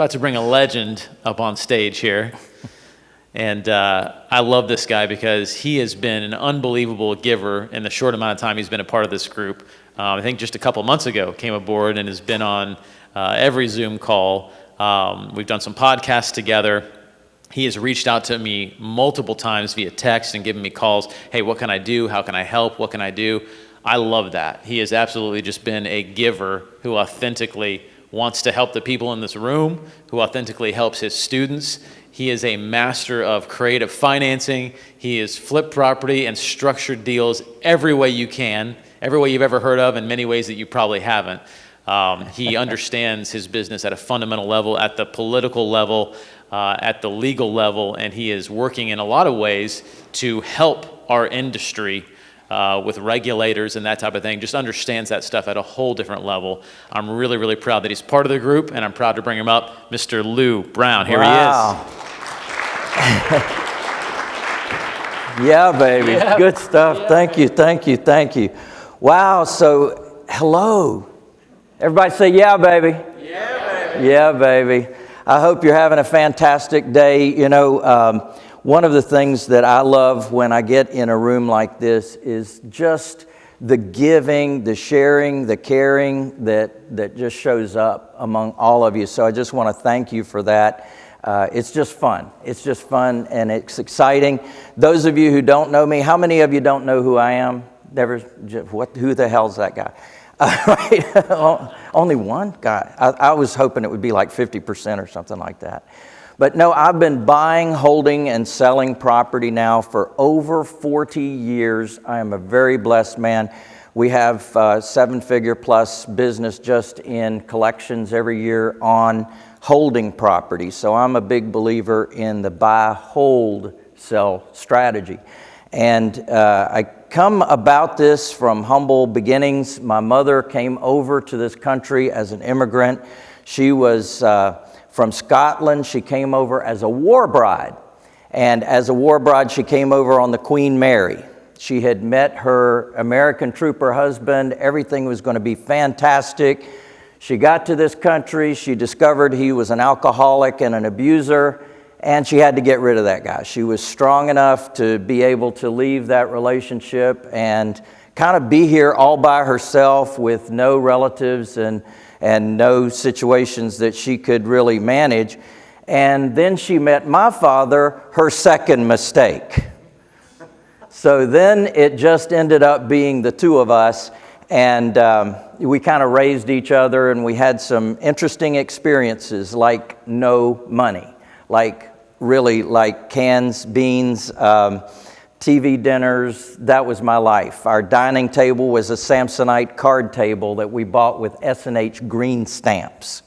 about to bring a legend up on stage here. And uh, I love this guy because he has been an unbelievable giver in the short amount of time he's been a part of this group. Um, I think just a couple months ago came aboard and has been on uh, every Zoom call. Um, we've done some podcasts together. He has reached out to me multiple times via text and given me calls. Hey, what can I do? How can I help? What can I do? I love that. He has absolutely just been a giver who authentically wants to help the people in this room, who authentically helps his students. He is a master of creative financing. He is flip property and structured deals every way you can, every way you've ever heard of, and many ways that you probably haven't. Um, he understands his business at a fundamental level, at the political level, uh, at the legal level, and he is working in a lot of ways to help our industry uh, with regulators and that type of thing, just understands that stuff at a whole different level. I'm really, really proud that he's part of the group, and I'm proud to bring him up, Mr. Lou Brown. Here wow. he is. yeah, baby. Yeah. Good stuff. Yeah. Thank you, thank you, thank you. Wow, so hello. Everybody say, yeah, baby. Yeah, baby. Yeah, baby. I hope you're having a fantastic day. You know, um, one of the things that I love when I get in a room like this is just the giving, the sharing, the caring that, that just shows up among all of you. So I just want to thank you for that. Uh, it's just fun. It's just fun and it's exciting. Those of you who don't know me, how many of you don't know who I am? Never, what, who the hell's that guy? Uh, right? Only one guy. I, I was hoping it would be like 50% or something like that. But no, I've been buying, holding, and selling property now for over 40 years. I am a very blessed man. We have uh, seven figure plus business just in collections every year on holding property. So I'm a big believer in the buy, hold, sell strategy. And uh, I come about this from humble beginnings. My mother came over to this country as an immigrant. She was. Uh, from Scotland. She came over as a war bride. And as a war bride, she came over on the Queen Mary. She had met her American trooper husband. Everything was going to be fantastic. She got to this country. She discovered he was an alcoholic and an abuser, and she had to get rid of that guy. She was strong enough to be able to leave that relationship and kind of be here all by herself with no relatives and and no situations that she could really manage. And then she met my father, her second mistake. So then it just ended up being the two of us, and um, we kind of raised each other, and we had some interesting experiences like no money, like really like cans, beans. Um, TV dinners, that was my life. Our dining table was a Samsonite card table that we bought with S&H green stamps.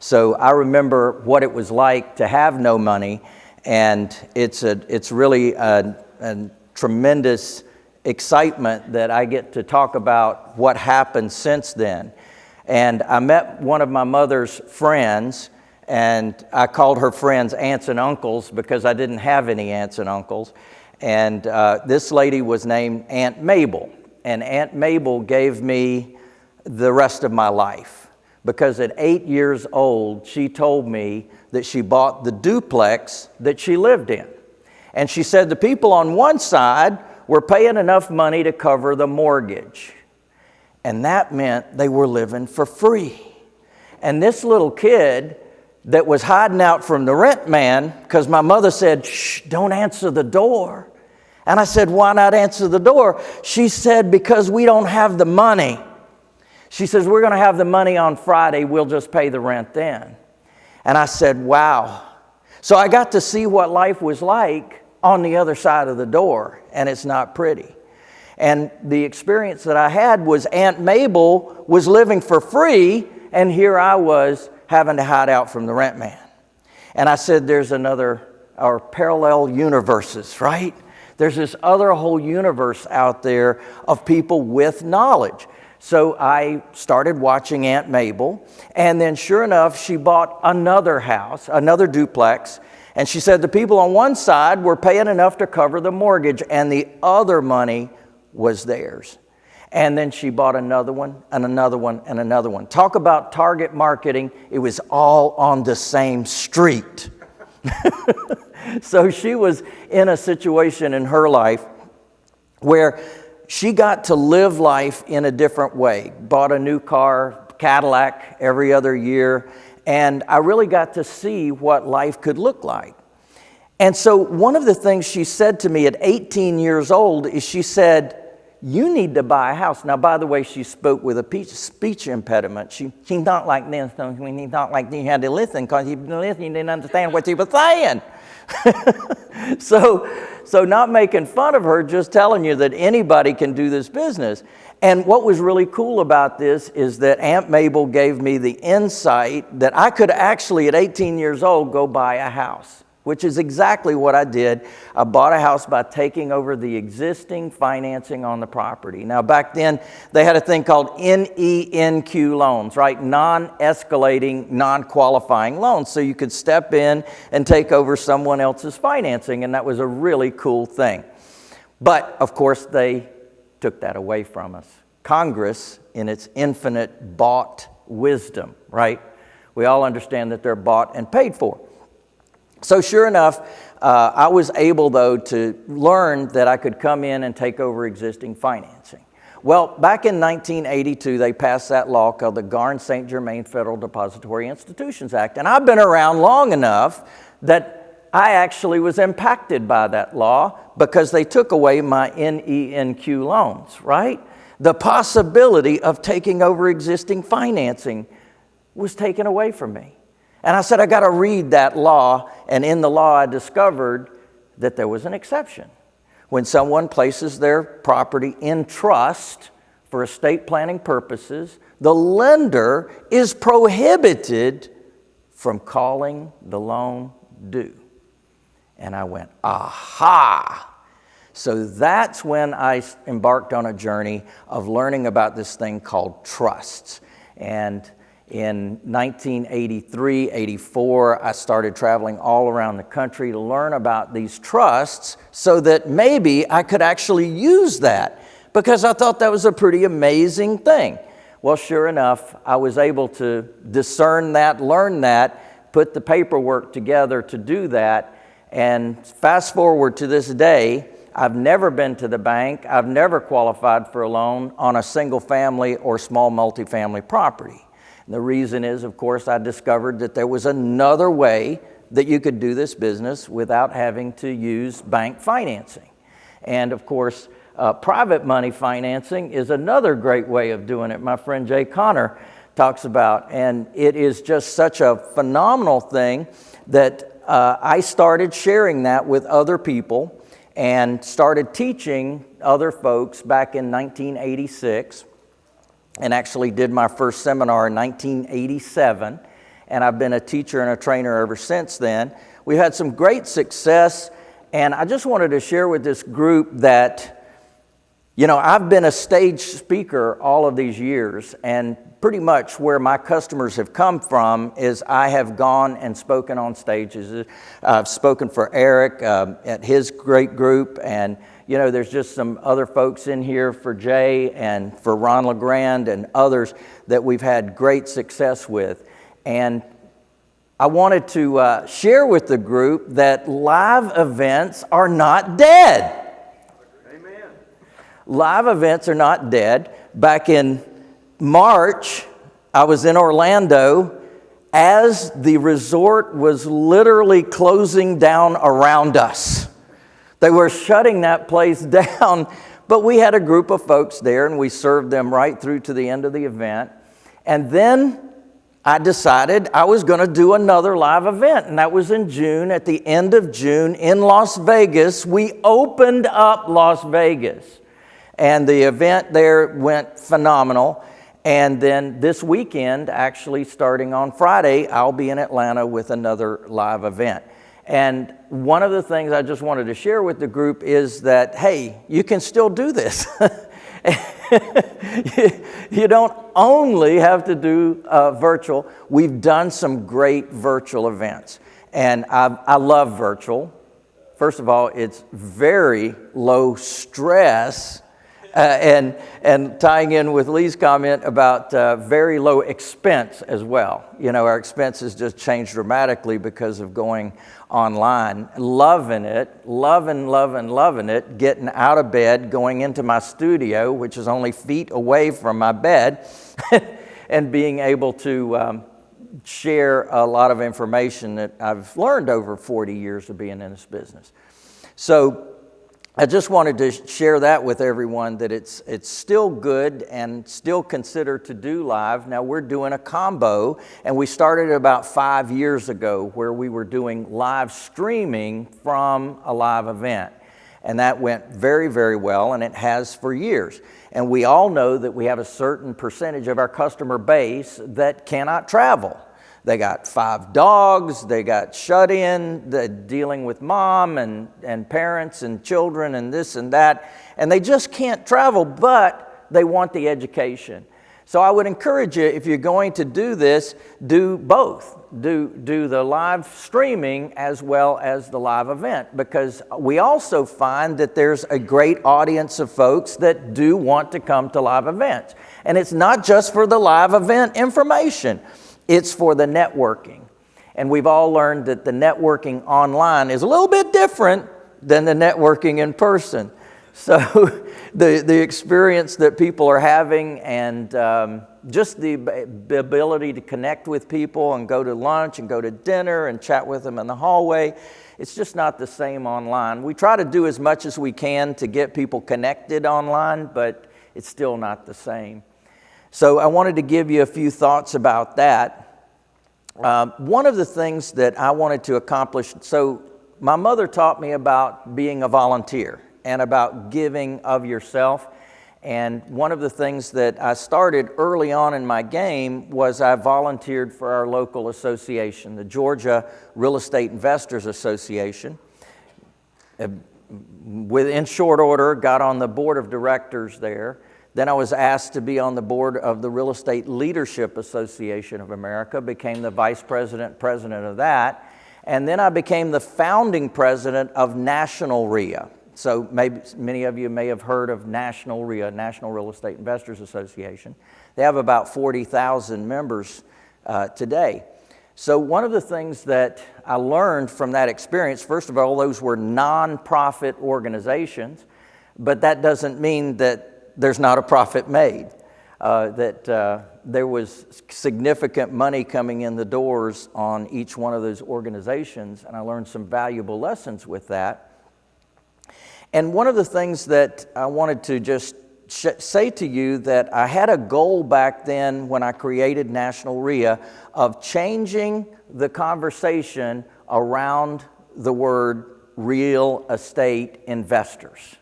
So I remember what it was like to have no money, and it's, a, it's really a, a tremendous excitement that I get to talk about what happened since then. And I met one of my mother's friends, and I called her friends aunts and uncles because I didn't have any aunts and uncles. And uh, this lady was named Aunt Mabel. And Aunt Mabel gave me the rest of my life because at eight years old, she told me that she bought the duplex that she lived in. And she said the people on one side were paying enough money to cover the mortgage. And that meant they were living for free. And this little kid that was hiding out from the rent man, because my mother said, shh, don't answer the door. And I said, Why not answer the door? She said, Because we don't have the money. She says, We're going to have the money on Friday. We'll just pay the rent then. And I said, Wow. So I got to see what life was like on the other side of the door, and it's not pretty. And the experience that I had was Aunt Mabel was living for free, and here I was having to hide out from the rent man. And I said, There's another, or parallel universes, right? There's this other whole universe out there of people with knowledge. So I started watching Aunt Mabel, and then sure enough, she bought another house, another duplex, and she said the people on one side were paying enough to cover the mortgage, and the other money was theirs. And then she bought another one and another one and another one. Talk about target marketing, it was all on the same street. so she was in a situation in her life where she got to live life in a different way. Bought a new car, Cadillac, every other year, and I really got to see what life could look like. And so, one of the things she said to me at 18 years old is she said, You need to buy a house. Now, by the way, she spoke with a speech impediment. She, she's not like this, so she's not like this. You had to listen because you listening, you didn't understand what she was saying. so, so, not making fun of her, just telling you that anybody can do this business. And what was really cool about this is that Aunt Mabel gave me the insight that I could actually, at 18 years old, go buy a house which is exactly what I did. I bought a house by taking over the existing financing on the property. Now, back then, they had a thing called NENQ loans, right? Non escalating, non qualifying loans. So you could step in and take over someone else's financing, and that was a really cool thing. But of course, they took that away from us. Congress, in its infinite bought wisdom, right? We all understand that they're bought and paid for. So, sure enough, uh, I was able, though, to learn that I could come in and take over existing financing. Well, back in 1982, they passed that law called the Garn St. Germain Federal Depository Institutions Act. And I've been around long enough that I actually was impacted by that law because they took away my NENQ loans, right? The possibility of taking over existing financing was taken away from me. And I said, I got to read that law. And in the law, I discovered that there was an exception. When someone places their property in trust for estate planning purposes, the lender is prohibited from calling the loan due. And I went, aha! So that's when I embarked on a journey of learning about this thing called trusts. And in 1983, 84, I started traveling all around the country to learn about these trusts so that maybe I could actually use that because I thought that was a pretty amazing thing. Well, sure enough, I was able to discern that, learn that, put the paperwork together to do that. And fast forward to this day, I've never been to the bank, I've never qualified for a loan on a single family or small multifamily property. And the reason is, of course, I discovered that there was another way that you could do this business without having to use bank financing. And of course, uh, private money financing is another great way of doing it. My friend Jay Conner talks about, and it is just such a phenomenal thing that uh, I started sharing that with other people and started teaching other folks back in 1986 and actually did my first seminar in 1987. And I've been a teacher and a trainer ever since then. We've had some great success, and I just wanted to share with this group that. You know, I've been a stage speaker all of these years, and pretty much where my customers have come from is I have gone and spoken on stages. I've spoken for Eric um, at his great group, and you know, there's just some other folks in here for Jay and for Ron LeGrand and others that we've had great success with. And I wanted to uh, share with the group that live events are not dead. Amen. Live events are not dead. Back in March, I was in Orlando as the resort was literally closing down around us. They were shutting that place down, but we had a group of folks there and we served them right through to the end of the event. And then I decided I was going to do another live event, and that was in June. At the end of June in Las Vegas, we opened up Las Vegas. And the event there went phenomenal. And then this weekend, actually starting on Friday, I'll be in Atlanta with another live event. And one of the things I just wanted to share with the group is that, hey, you can still do this. you don't only have to do uh, virtual. We've done some great virtual events. And I, I love virtual. First of all, it's very low stress Uh, and, and tying in with Lee's comment about uh, very low expense as well. You know, our expenses just changed dramatically because of going online. Loving it, loving, loving, loving it, getting out of bed, going into my studio, which is only feet away from my bed, and being able to um, share a lot of information that I've learned over 40 years of being in this business. So I just wanted to share that with everyone that it's, it's still good and still consider to do live. Now we're doing a combo and we started about five years ago where we were doing live streaming from a live event. And that went very, very well and it has for years. And we all know that we have a certain percentage of our customer base that cannot travel. They got five dogs, they got shut in, dealing with mom and, and parents and children and this and that, and they just can't travel, but they want the education. So I would encourage you, if you're going to do this, do both. Do, do the live streaming as well as the live event because we also find that there's a great audience of folks that do want to come to live events. And it's not just for the live event information. It's for the networking. And we've all learned that the networking online is a little bit different than the networking in person. So the, the experience that people are having and um, just the, ability to connect with people and go to lunch and go to dinner and chat with them in the hallway, it's just not the same online. We try to do as much as we can to get people connected online, but it's still not the same. So I wanted to give you a few thoughts about that. Um, one of the things that I wanted to accomplish, so my mother taught me about being a volunteer and about giving of yourself. And one of the things that I started early on in my game was I volunteered for our local association, the Georgia Real Estate Investors Association. Within short order, got on the board of directors there. Then I was asked to be on the board of the Real Estate Leadership Association of America, became the vice president, president of that. And then I became the founding president of National REIA. So maybe many of you may have heard of National REIA, National Real Estate Investors Association. They have about 40,000 members uh, today. So one of the things that I learned from that experience, first of all, those were nonprofit organizations, but that doesn't mean that there's not a profit made. Uh, that uh, there was significant money coming in the doors on each one of those organizations, and I learned some valuable lessons with that. And one of the things that I wanted to just say to you that I had a goal back then when I created National REIA of changing the conversation around the word real estate investors.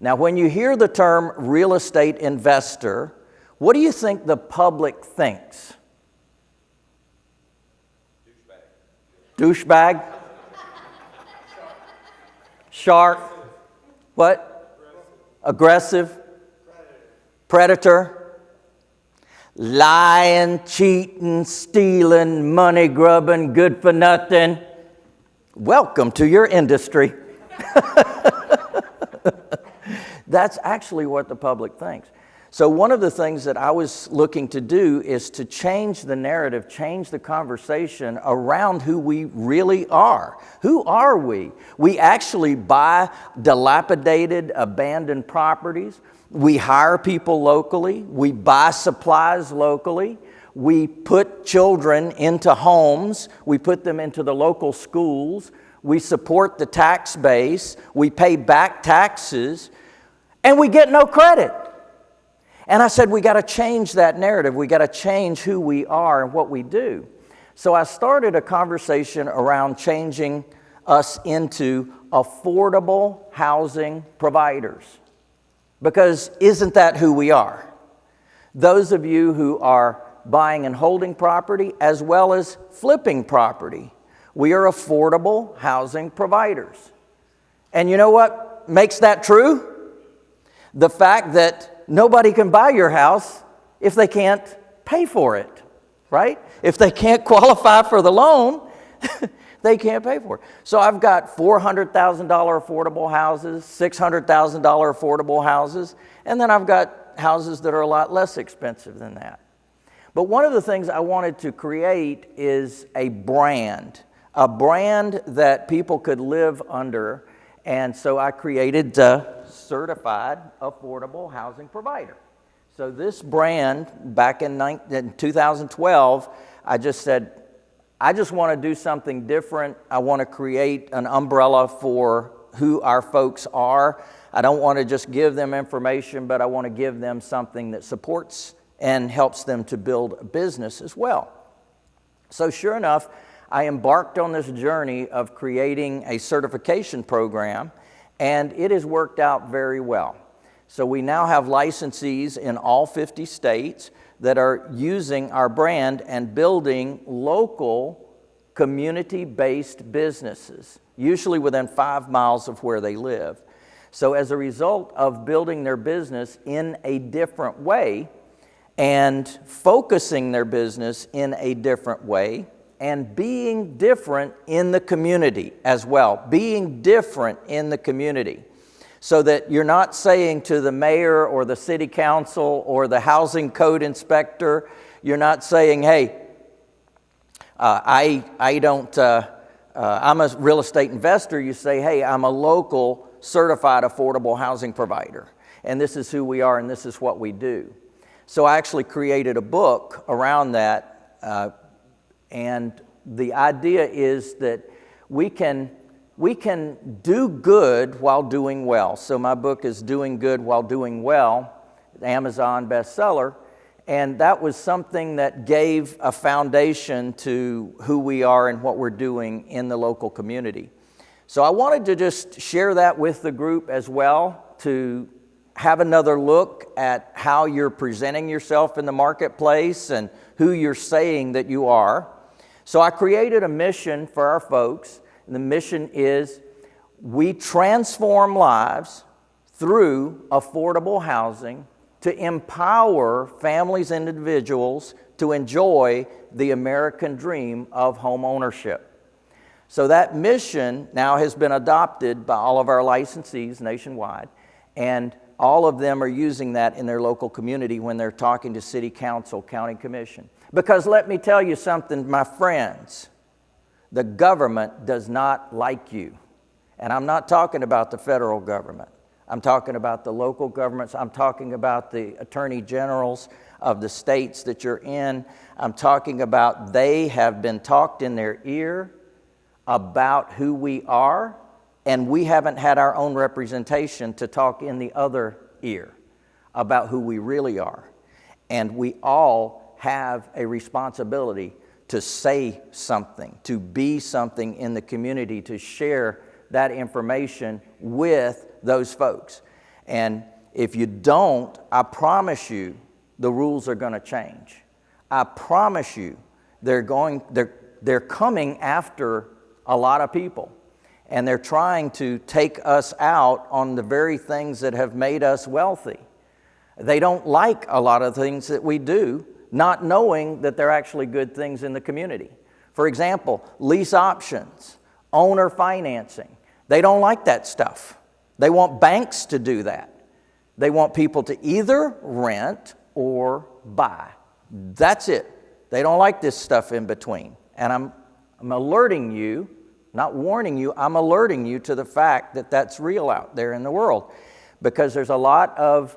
Now, when you hear the term real estate investor, what do you think the public thinks? Douchebag. Douchebag? Shark. What? Aggressive. Predator. Lying, cheating, stealing, money grubbing, good for nothing. Welcome to your industry. That's actually what the public thinks. So, one of the things that I was looking to do is to change the narrative, change the conversation around who we really are. Who are we? We actually buy dilapidated, abandoned properties. We hire people locally. We buy supplies locally. We put children into homes. We put them into the local schools. We support the tax base. We pay back taxes and we get no credit. And I said, we got to change that narrative. We got to change who we are and what we do. So I started a conversation around changing us into affordable housing providers. Because isn't that who we are? Those of you who are buying and holding property as well as flipping property, we are affordable housing providers. And you know what makes that true? The fact that nobody can buy your house if they can't pay for it, right? If they can't qualify for the loan, they can't pay for it. So I've got $400,000 affordable houses, $600,000 affordable houses, and then I've got houses that are a lot less expensive than that. But one of the things I wanted to create is a brand, a brand that people could live under. And so I created the Certified Affordable Housing Provider. So this brand, back in, in 2012, I just said, I just want to do something different. I want to create an umbrella for who our folks are. I don't want to just give them information, but I want to give them something that supports and helps them to build a business as well. So, sure enough, I embarked on this journey of creating a certification program, and it has worked out very well. So, we now have licensees in all 50 states that are using our brand and building local community based businesses, usually within five miles of where they live. So, as a result of building their business in a different way and focusing their business in a different way and being different in the community as well, being different in the community. So that you're not saying to the mayor or the city council or the housing code inspector, you're not saying, hey, uh, I, I don't, uh, uh, I'm a real estate investor. You say, hey, I'm a local certified affordable housing provider. And this is who we are and this is what we do. So I actually created a book around that. And the idea is that we can, we can do good while doing well. So my book is Doing Good While Doing Well, Amazon bestseller. And that was something that gave a foundation to who we are and what we're doing in the local community. So I wanted to just share that with the group as well to have another look at how you're presenting yourself in the marketplace and who you're saying that you are. So I created a mission for our folks. And the mission is we transform lives through affordable housing to empower families and individuals to enjoy the American dream of home ownership. So that mission now has been adopted by all of our licensees nationwide, and all of them are using that in their local community when they're talking to city council, county commission. Because let me tell you something, my friends, the government does not like you. And I'm not talking about the federal government. I'm talking about the local governments. I'm talking about the attorney generals of the states that you're in. I'm talking about they have been talked in their ear about who we are, and we haven't had our own representation to talk in the other ear about who we really are. And we all have a responsibility to say something, to be something in the community, to share that information with those folks. And if you don't, I promise you the rules are going to change. I promise you they're going they're they're coming after a lot of people and they're trying to take us out on the very things that have made us wealthy. They don't like a lot of things that we do, not knowing that they're actually good things in the community. For example, lease options, owner financing. They don't like that stuff. They want banks to do that. They want people to either rent or buy. That's it. They don't like this stuff in between. And I'm, I'm alerting you, not warning you, I'm alerting you to the fact that that's real out there in the world. Because there's a lot of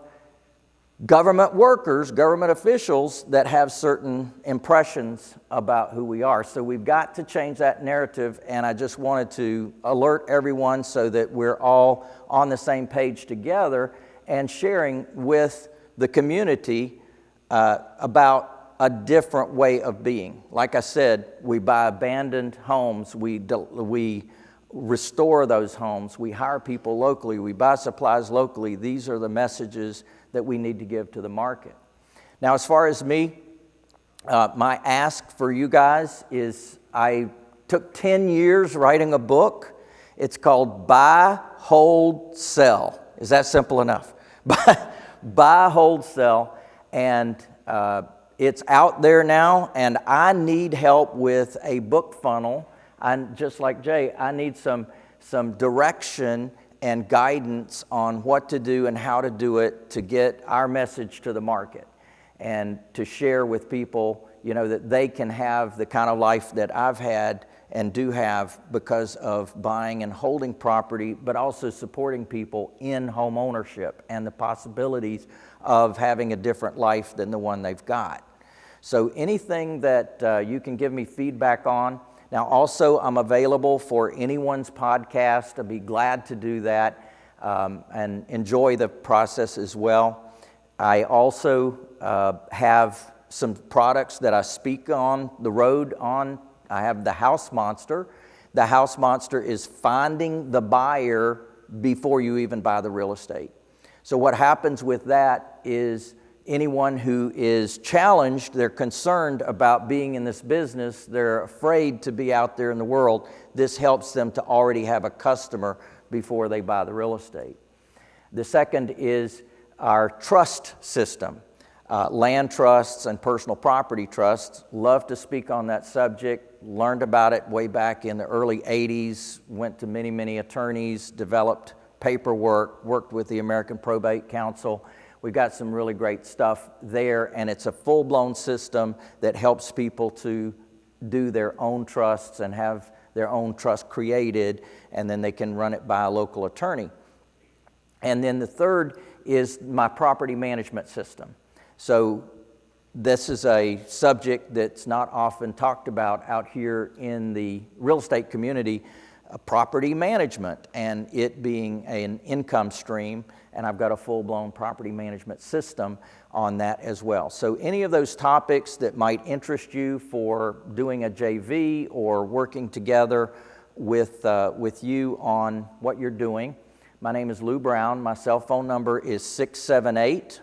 government workers, government officials that have certain impressions about who we are. So we've got to change that narrative, and I just wanted to alert everyone so that we're all on the same page together and sharing with the community uh, about a different way of being. Like I said, we buy abandoned homes, we, we restore those homes, we hire people locally, we buy supplies locally. These are the messages that we need to give to the market. Now, as far as me, uh, my ask for you guys is I took 10 years writing a book. It's called Buy, Hold, Sell. Is that simple enough? Buy, Hold, Sell. And uh, it's out there now, and I need help with a book funnel. And just like Jay, I need some, some direction and guidance on what to do and how to do it to get our message to the market and to share with people, you know, that they can have the kind of life that I've had and do have because of buying and holding property, but also supporting people in home ownership and the possibilities of having a different life than the one they've got. So anything that uh, you can give me feedback on. Now, also, I'm available for anyone's podcast. I'd be glad to do that um, and enjoy the process as well. I also uh, have some products that I speak on the road on. I have the House Monster. The House Monster is finding the buyer before you even buy the real estate. So, what happens with that is anyone who is challenged, they're concerned about being in this business, they're afraid to be out there in the world. This helps them to already have a customer before they buy the real estate. The second is our trust system. Uh, land trusts and personal property trusts. Love to speak on that subject. Learned about it way back in the early 80s. Went to many, many attorneys, developed paperwork, worked with the American Probate Council. We've got some really great stuff there, and it's a full blown system that helps people to do their own trusts and have their own trust created, and then they can run it by a local attorney. And then the third is my property management system. So, this is a subject that's not often talked about out here in the real estate community uh, property management and it being an income stream. And I've got a full blown property management system on that as well. So, any of those topics that might interest you for doing a JV or working together with, uh, with you on what you're doing, my name is Lou Brown. My cell phone number is 678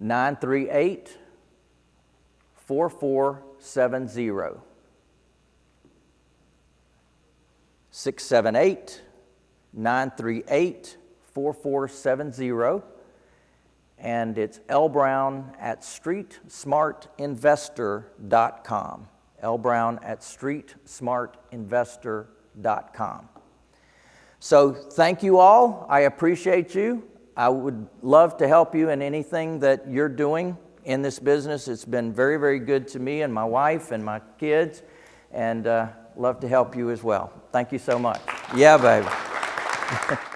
938 4470. 678 938 4470. And it's L Brown at streetsmartinvestor.com. L Brown at streetsmartinvestor.com. So thank you all. I appreciate you. I would love to help you in anything that you're doing in this business. It's been very, very good to me and my wife and my kids, and uh, love to help you as well. Thank you so much. Yeah, baby.